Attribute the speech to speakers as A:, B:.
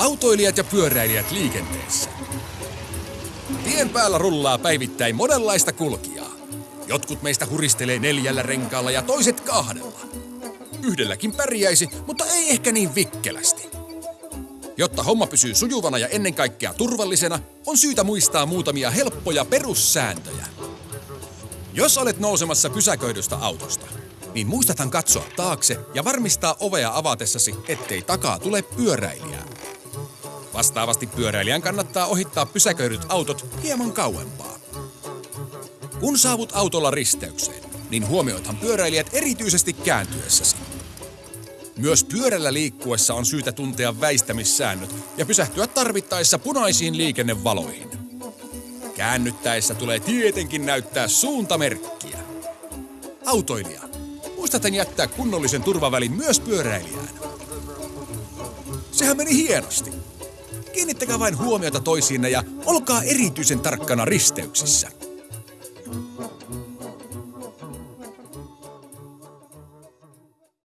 A: Autoilijat ja pyöräilijät liikenteessä. Tien päällä rullaa päivittäin monenlaista kulkijaa. Jotkut meistä huristelee neljällä renkaalla ja toiset kahdella. Yhdelläkin pärjäisi, mutta ei ehkä niin vikkelästi. Jotta homma pysyy sujuvana ja ennen kaikkea turvallisena, on syytä muistaa muutamia helppoja perussääntöjä. Jos olet nousemassa pysäköidystä autosta, niin muistathan katsoa taakse ja varmistaa ovea avatessasi, ettei takaa tule pyöräilijää. Vastaavasti pyöräilijän kannattaa ohittaa pysäköidyt autot hieman kauempaa. Kun saavut autolla risteykseen, niin huomioithan pyöräilijät erityisesti kääntyessäsi. Myös pyörällä liikkuessa on syytä tuntea väistämissäännöt ja pysähtyä tarvittaessa punaisiin liikennevaloihin. Käännyttäessä tulee tietenkin näyttää suuntamerkkiä. Autoilija, muistaten jättää kunnollisen turvavälin myös pyöräilijään. Sehän meni hienosti. Kiinnittäkää vain huomiota toisiinne ja olkaa erityisen tarkkana risteyksissä.